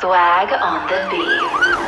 Swag on the beat.